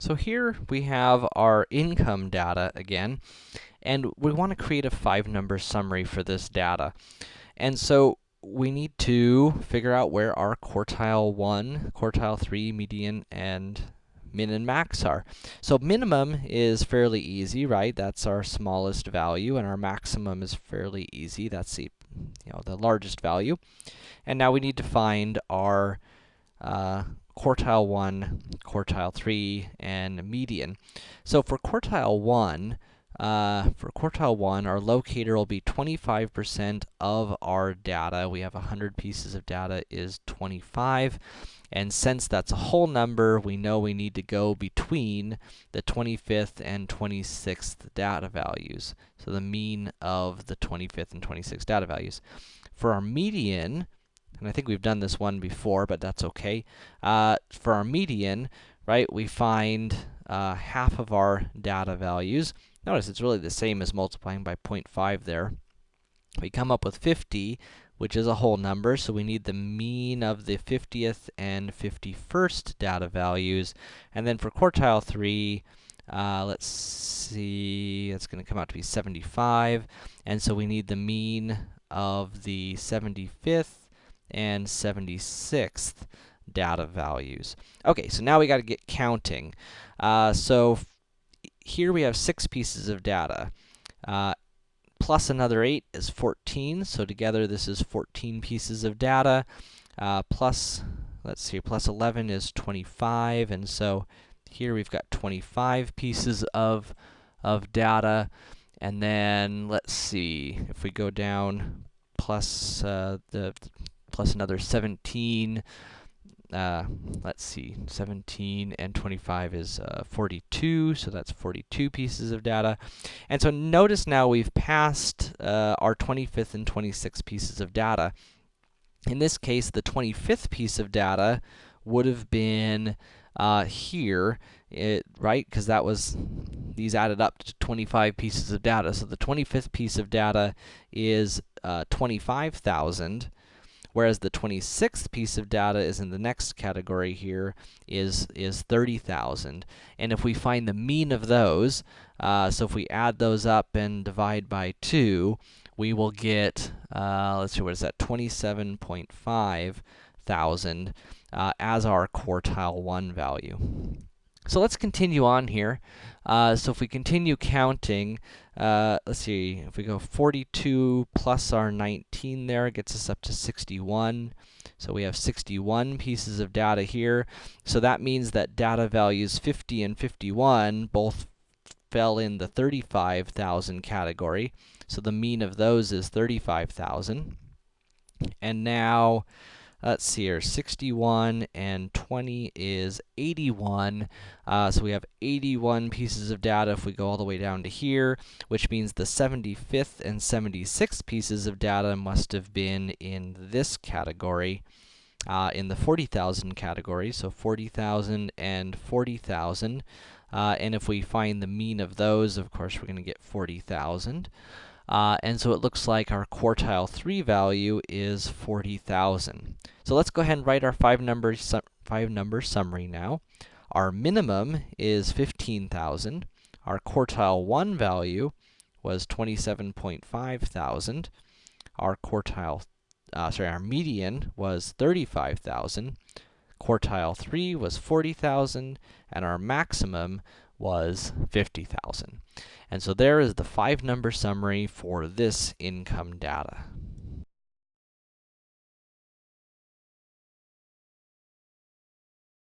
So here we have our income data again, and we want to create a five-number summary for this data. And so we need to figure out where our quartile 1, quartile 3, median, and min and max are. So minimum is fairly easy, right? That's our smallest value, and our maximum is fairly easy. That's the, you know, the largest value. And now we need to find our uh, quartile 1, quartile 3, and median. So for quartile 1, uh, for quartile 1, our locator will be 25% of our data. We have 100 pieces of data is 25. And since that's a whole number, we know we need to go between the 25th and 26th data values. So the mean of the 25th and 26th data values. For our median, and I think we've done this one before, but that's okay. Uh, for our median, right, we find uh, half of our data values. Notice it's really the same as multiplying by 0.5 there. We come up with 50, which is a whole number, so we need the mean of the 50th and 51st data values. And then for quartile 3, uh, let's see, it's going to come out to be 75, and so we need the mean of the 75th and 76th data values. Okay, so now we got to get counting. Uh, so here we have six pieces of data. Uh, plus another 8 is 14, so together this is 14 pieces of data. Uh, plus, let's see, plus 11 is 25, and so here we've got 25 pieces of, of data. And then, let's see, if we go down, plus, uh, the plus another 17. Uh, let's see, 17 and 25 is uh, 42, so that's 42 pieces of data. And so notice now we've passed uh, our 25th and 26th pieces of data. In this case, the 25th piece of data would have been uh, here, it, right? Because that was, these added up to 25 pieces of data. So the 25th piece of data is uh, 25,000 whereas the 26th piece of data is in the next category here, is, is 30,000. And if we find the mean of those, uh, so if we add those up and divide by 2, we will get, uh, let's see, what is that, 27.5 thousand uh, as our quartile 1 value. So let's continue on here. Uh, so if we continue counting, uh, let's see, if we go 42 plus our 19 there, gets us up to 61. So we have 61 pieces of data here. So that means that data values 50 and 51 both fell in the 35,000 category. So the mean of those is 35,000. And now, let's see here, 61 and 20 is 81. Uh, so we have 81 pieces of data if we go all the way down to here, which means the 75th and 76th pieces of data must have been in this category, uh, in the 40,000 category, so 40,000 and 40,000. Uh, and if we find the mean of those, of course, we're going to get 40,000. Uh, and so it looks like our quartile 3 value is 40,000. So let's go ahead and write our five number, five number summary now. Our minimum is 15,000. Our quartile 1 value was 27.5 thousand. Our quartile, uh, sorry, our median was 35,000. Quartile 3 was 40,000, and our maximum was 50,000. And so there is the five number summary for this income data.